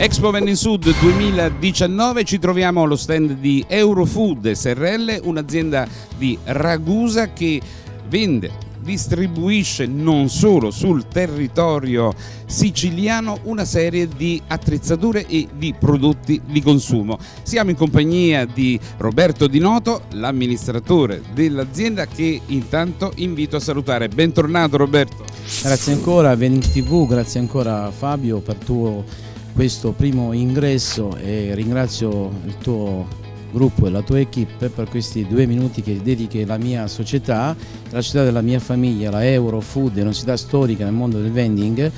Expo Vending Sud 2019 ci troviamo allo stand di Eurofood SRL, un'azienda di Ragusa che vende, distribuisce non solo sul territorio siciliano una serie di attrezzature e di prodotti di consumo. Siamo in compagnia di Roberto Di Noto, l'amministratore dell'azienda che intanto invito a salutare. Bentornato Roberto. Grazie ancora a Vending TV, grazie ancora Fabio per tuo questo primo ingresso e ringrazio il tuo gruppo e la tua equip per questi due minuti che dedichi alla mia società, la società della mia famiglia, la Eurofood, una società storica nel mondo del vending,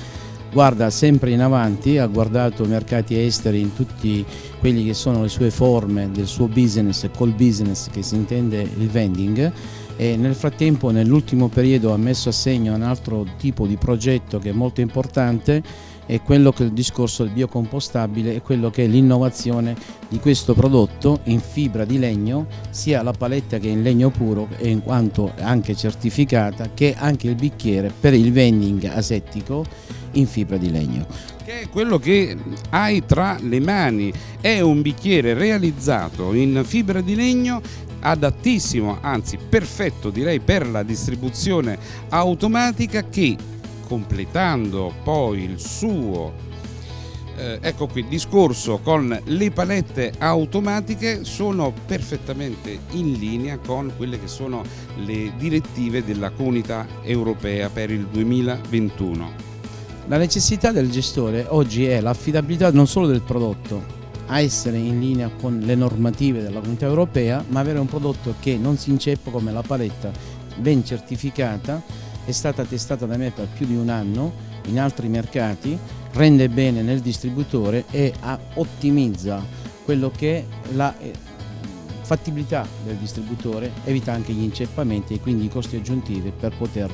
guarda sempre in avanti, ha guardato mercati esteri in tutti quelli che sono le sue forme del suo business, col business che si intende il vending. E nel frattempo nell'ultimo periodo ha messo a segno un altro tipo di progetto che è molto importante è quello che è il discorso del biocompostabile e quello che è l'innovazione di questo prodotto in fibra di legno sia la paletta che in legno puro e in quanto anche certificata che anche il bicchiere per il vending asettico in fibra di legno. Che è quello che hai tra le mani. È un bicchiere realizzato in fibra di legno adattissimo anzi perfetto direi per la distribuzione automatica che completando poi il suo eh, ecco qui, discorso con le palette automatiche sono perfettamente in linea con quelle che sono le direttive della comunità europea per il 2021. La necessità del gestore oggi è l'affidabilità non solo del prodotto, a essere in linea con le normative della comunità europea, ma avere un prodotto che non si inceppa come la paletta ben certificata è stata testata da me per più di un anno in altri mercati, rende bene nel distributore e ottimizza quello che è la eh, fattibilità del distributore, evita anche gli inceppamenti e quindi i costi aggiuntivi per poter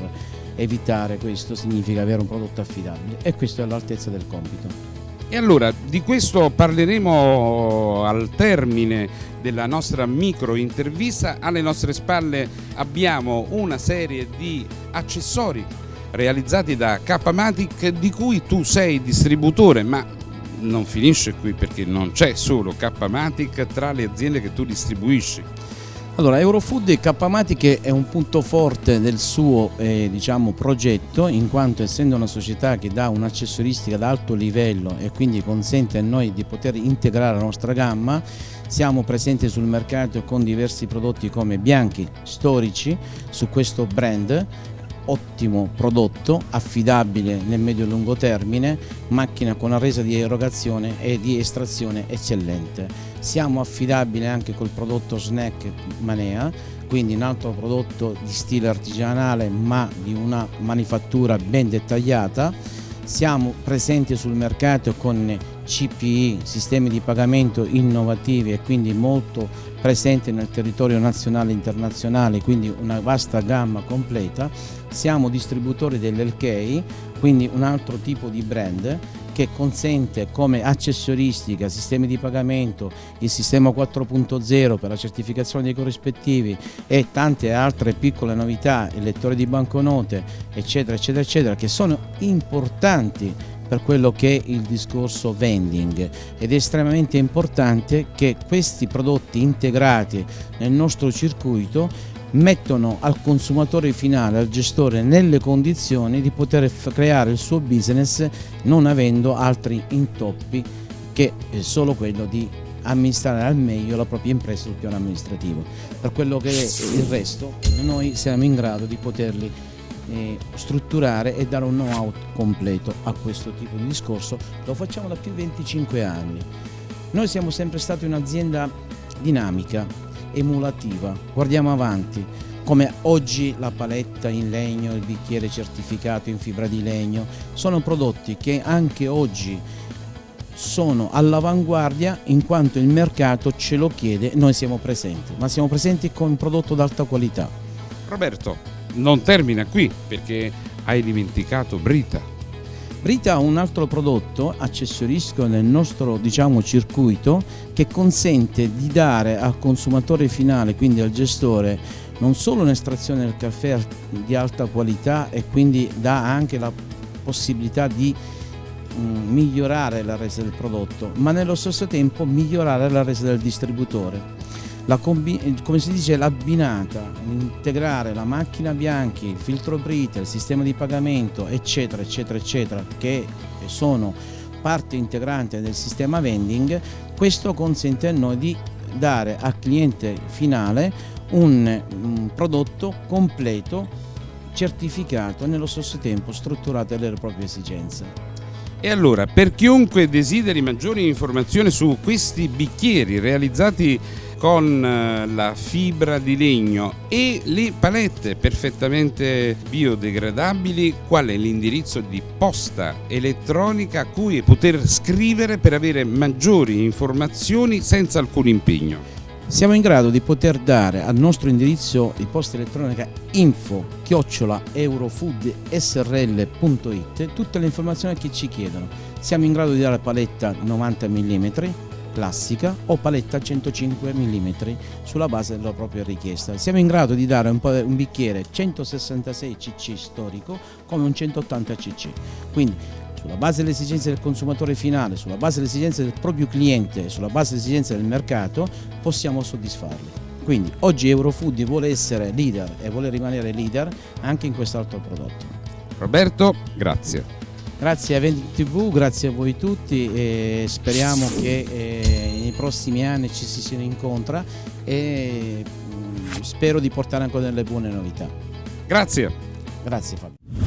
evitare questo significa avere un prodotto affidabile e questo è all'altezza del compito. E allora di questo parleremo al termine della nostra micro intervista. Alle nostre spalle abbiamo una serie di accessori realizzati da K-Matic di cui tu sei distributore, ma non finisce qui perché non c'è solo K-Matic tra le aziende che tu distribuisci. Allora, Eurofood e K-Matic è un punto forte del suo eh, diciamo, progetto in quanto essendo una società che dà un'accessoristica ad alto livello e quindi consente a noi di poter integrare la nostra gamma siamo presenti sul mercato con diversi prodotti come bianchi, storici su questo brand ottimo prodotto, affidabile nel medio e lungo termine, macchina con una resa di erogazione e di estrazione eccellente. Siamo affidabili anche col prodotto Snack Manea, quindi un altro prodotto di stile artigianale ma di una manifattura ben dettagliata. Siamo presenti sul mercato con CPI, sistemi di pagamento innovativi e quindi molto presenti nel territorio nazionale e internazionale, quindi una vasta gamma completa. Siamo distributori dell'LK, quindi un altro tipo di brand che consente come accessoristica, sistemi di pagamento, il sistema 4.0 per la certificazione dei corrispettivi e tante altre piccole novità, il lettore di banconote, eccetera, eccetera, eccetera, che sono importanti per quello che è il discorso vending. Ed è estremamente importante che questi prodotti integrati nel nostro circuito mettono al consumatore finale, al gestore, nelle condizioni di poter creare il suo business non avendo altri intoppi che solo quello di amministrare al meglio la propria impresa sul piano amministrativo. Per quello che è il resto noi siamo in grado di poterli eh, strutturare e dare un know-how completo a questo tipo di discorso. Lo facciamo da più di 25 anni. Noi siamo sempre stati un'azienda dinamica, emulativa, guardiamo avanti, come oggi la paletta in legno, il bicchiere certificato in fibra di legno, sono prodotti che anche oggi sono all'avanguardia in quanto il mercato ce lo chiede noi siamo presenti, ma siamo presenti con un prodotto d'alta qualità. Roberto, non termina qui perché hai dimenticato Brita. Brita ha un altro prodotto accessoristico nel nostro diciamo, circuito che consente di dare al consumatore finale, quindi al gestore, non solo un'estrazione del caffè di alta qualità e quindi dà anche la possibilità di mh, migliorare la resa del prodotto, ma nello stesso tempo migliorare la resa del distributore. Come si dice l'abbinata, integrare la macchina bianchi, il filtro Brita, il sistema di pagamento, eccetera, eccetera, eccetera, che sono parte integrante del sistema vending, questo consente a noi di dare al cliente finale un, un prodotto completo certificato e nello stesso tempo strutturato alle proprie esigenze. E allora, per chiunque desideri maggiori informazioni su questi bicchieri realizzati con eh, la fibra di legno e le palette perfettamente biodegradabili, qual è l'indirizzo di posta elettronica a cui poter scrivere per avere maggiori informazioni senza alcun impegno? siamo in grado di poter dare al nostro indirizzo di posta elettronica info chiocciola eurofoodsrl.it tutte le informazioni che ci chiedono. Siamo in grado di dare paletta 90 mm classica o paletta 105 mm sulla base della propria richiesta. Siamo in grado di dare un, un bicchiere 166 cc storico come un 180 cc. Quindi sulla base delle esigenze del consumatore finale, sulla base delle esigenze del proprio cliente, sulla base delle esigenze del mercato, possiamo soddisfarli. Quindi oggi Eurofood vuole essere leader e vuole rimanere leader anche in quest'altro prodotto. Roberto, grazie. Grazie a Eventi TV, grazie a voi tutti e speriamo che eh, nei prossimi anni ci si incontra e mh, mm, spero di portare ancora delle buone novità. Grazie. Grazie Fabio.